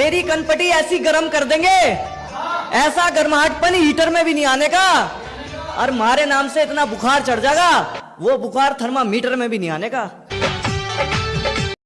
तेरी कनपटी ऐसी गर्म कर देंगे। ऐसा गर्माहटपन हीटर में भी नहीं आने का। और मारे नाम से इतना बुखार चढ़ जाएगा, वो बुखार थर्मामीटर में भी नहीं आने का।